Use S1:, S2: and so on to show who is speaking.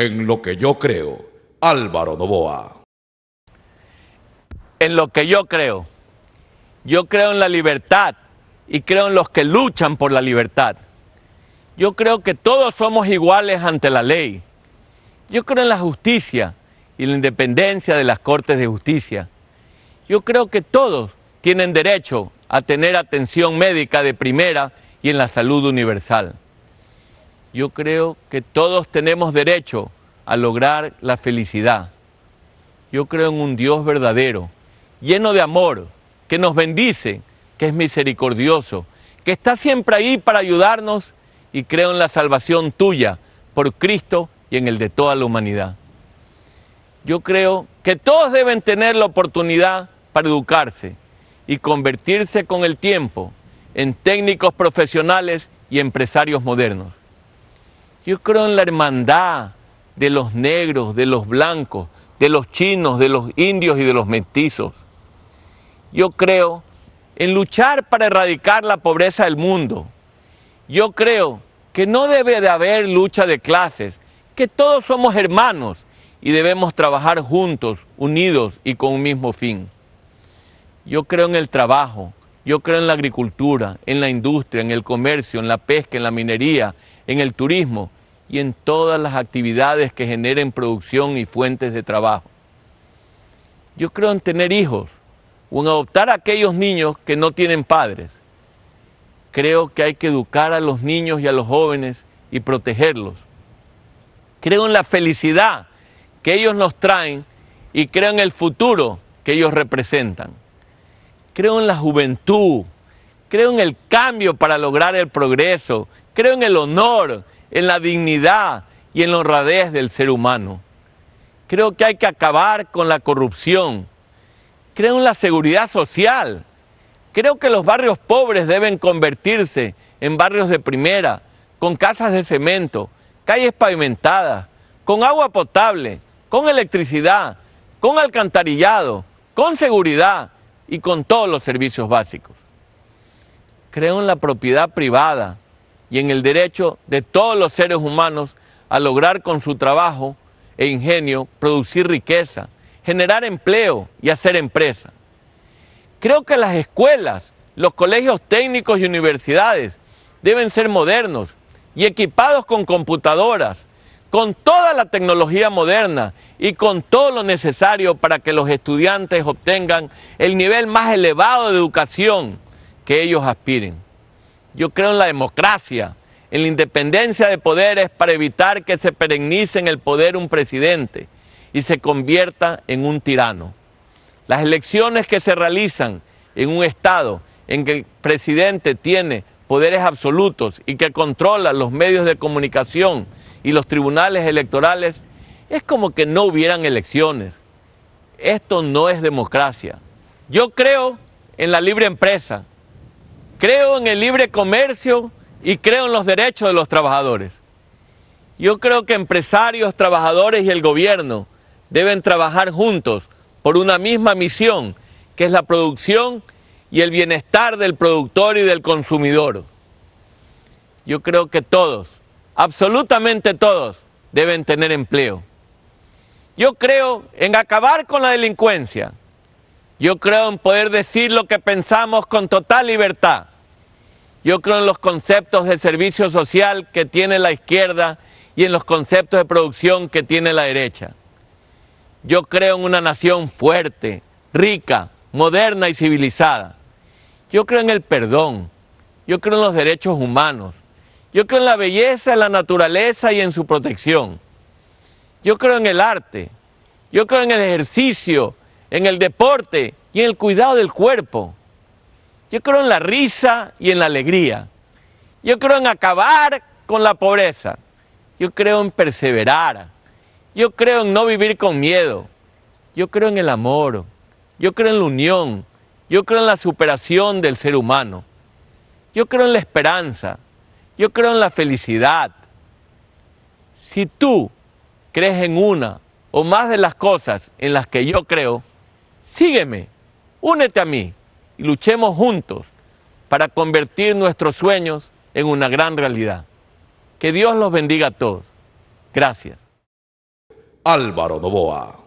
S1: En lo que yo creo, Álvaro Novoa.
S2: En lo que yo creo. Yo creo en la libertad y creo en los que luchan por la libertad. Yo creo que todos somos iguales ante la ley. Yo creo en la justicia y la independencia de las Cortes de Justicia. Yo creo que todos tienen derecho a tener atención médica de primera y en la salud universal. Yo creo que todos tenemos derecho a lograr la felicidad. Yo creo en un Dios verdadero, lleno de amor, que nos bendice, que es misericordioso, que está siempre ahí para ayudarnos y creo en la salvación tuya por Cristo y en el de toda la humanidad. Yo creo que todos deben tener la oportunidad para educarse y convertirse con el tiempo en técnicos profesionales y empresarios modernos. Yo creo en la hermandad de los negros, de los blancos, de los chinos, de los indios y de los mestizos. Yo creo en luchar para erradicar la pobreza del mundo. Yo creo que no debe de haber lucha de clases, que todos somos hermanos y debemos trabajar juntos, unidos y con un mismo fin. Yo creo en el trabajo, yo creo en la agricultura, en la industria, en el comercio, en la pesca, en la minería, en el turismo y en todas las actividades que generen producción y fuentes de trabajo. Yo creo en tener hijos o en adoptar a aquellos niños que no tienen padres. Creo que hay que educar a los niños y a los jóvenes y protegerlos. Creo en la felicidad que ellos nos traen y creo en el futuro que ellos representan. Creo en la juventud, creo en el cambio para lograr el progreso, creo en el honor, en la dignidad y en la honradez del ser humano. Creo que hay que acabar con la corrupción. Creo en la seguridad social. Creo que los barrios pobres deben convertirse en barrios de primera, con casas de cemento, calles pavimentadas, con agua potable, con electricidad, con alcantarillado, con seguridad y con todos los servicios básicos. Creo en la propiedad privada y en el derecho de todos los seres humanos a lograr con su trabajo e ingenio producir riqueza, generar empleo y hacer empresa. Creo que las escuelas, los colegios técnicos y universidades deben ser modernos y equipados con computadoras, con toda la tecnología moderna y con todo lo necesario para que los estudiantes obtengan el nivel más elevado de educación que ellos aspiren. Yo creo en la democracia, en la independencia de poderes para evitar que se perennice en el poder un presidente y se convierta en un tirano. Las elecciones que se realizan en un Estado en que el presidente tiene poderes absolutos y que controla los medios de comunicación y los tribunales electorales, es como que no hubieran elecciones. Esto no es democracia. Yo creo en la libre empresa, creo en el libre comercio y creo en los derechos de los trabajadores. Yo creo que empresarios, trabajadores y el gobierno deben trabajar juntos por una misma misión, que es la producción y el bienestar del productor y del consumidor. Yo creo que todos, absolutamente todos, deben tener empleo. Yo creo en acabar con la delincuencia. Yo creo en poder decir lo que pensamos con total libertad. Yo creo en los conceptos de servicio social que tiene la izquierda y en los conceptos de producción que tiene la derecha. Yo creo en una nación fuerte, rica, moderna y civilizada. Yo creo en el perdón. Yo creo en los derechos humanos. Yo creo en la belleza, en la naturaleza y en su protección. Yo creo en el arte. Yo creo en el ejercicio, en el deporte y en el cuidado del cuerpo. Yo creo en la risa y en la alegría. Yo creo en acabar con la pobreza. Yo creo en perseverar. Yo creo en no vivir con miedo. Yo creo en el amor. Yo creo en la unión. Yo creo en la superación del ser humano. Yo creo en la esperanza. Yo creo en la felicidad. Si tú crees en una o más de las cosas en las que yo creo, sígueme, únete a mí y luchemos juntos para convertir nuestros sueños en una gran realidad. Que Dios los bendiga a todos. Gracias.
S1: Álvaro Novoa.